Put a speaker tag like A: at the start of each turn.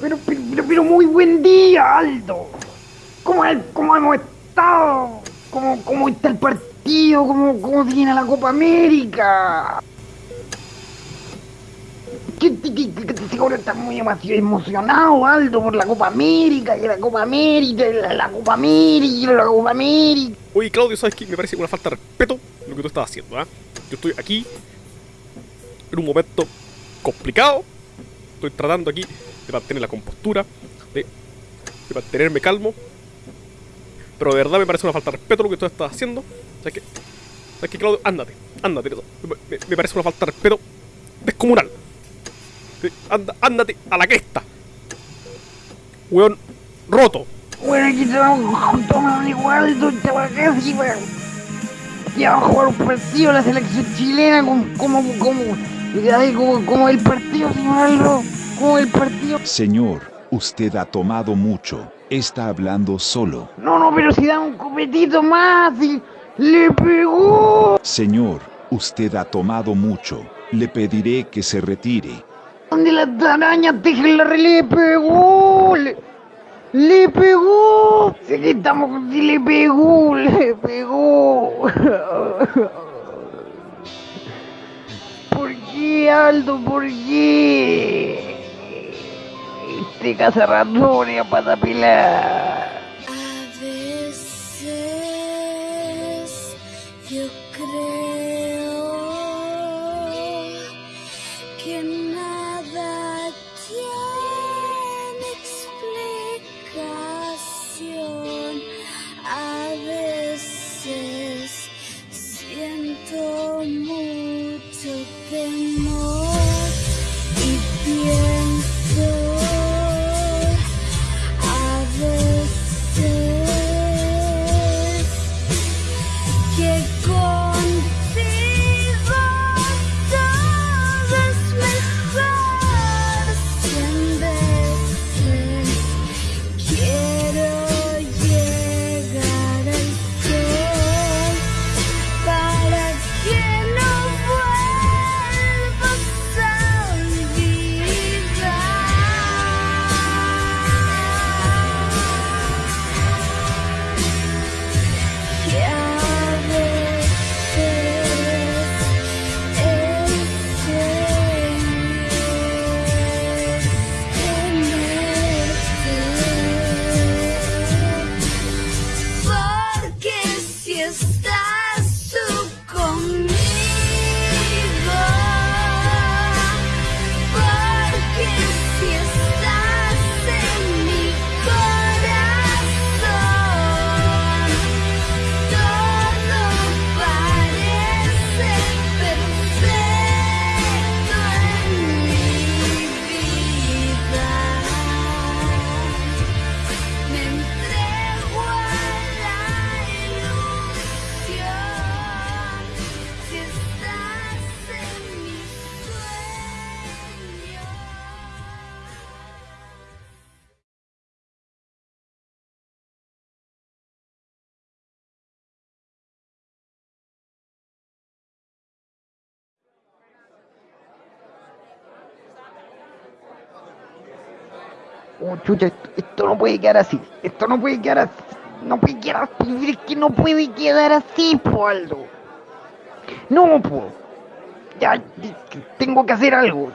A: Pero, pero, pero muy buen día, Aldo. ¿Cómo, cómo hemos estado? ¿Cómo, ¿Cómo está el partido? ¿Cómo, ¿Cómo viene la Copa América? Seguro está muy emocionado, Aldo, por la Copa América, y la Copa América, y la, Copa América, y la Copa América.
B: Oye, Claudio, ¿sabes qué? Me parece una falta de respeto lo que tú estás haciendo, ¿ah? Yo estoy aquí en un momento complicado. Estoy tratando aquí de mantener la compostura, de, mantenerme calmo. Pero de verdad me parece una falta de respeto lo que tú estás haciendo. ¿Sabes qué? ¿Sabes qué, Claudio? Ándate, ándate. Me, me parece una falta de respeto descomunal. Anda, ándate a la cresta. Weón roto.
A: Bueno, aquí estamos tomando igual, don Chavacasi, weón. Ya vamos a jugar un partido la selección chilena como, como, como, como, el partido, señor Aldo. Como el partido.
C: Señor, usted ha tomado mucho. Está hablando solo.
A: No, no, pero si da un copetito más y le pegó.
C: Señor, usted ha tomado mucho. Le pediré que se retire.
A: ¿Dónde las arañas la le pegó? Le, le pegó. Que estamos, le pegó, le pegó. ¿Por qué, Aldo? ¿Por qué? Este casa ratones a
D: veces yo creo que 天。
A: Oh, chucha, esto, no puede quedar así. Esto no puede quedar así. No puede quedar así. Es que no puede quedar así, po, Aldo. No, po. Ya, tengo que hacer algo.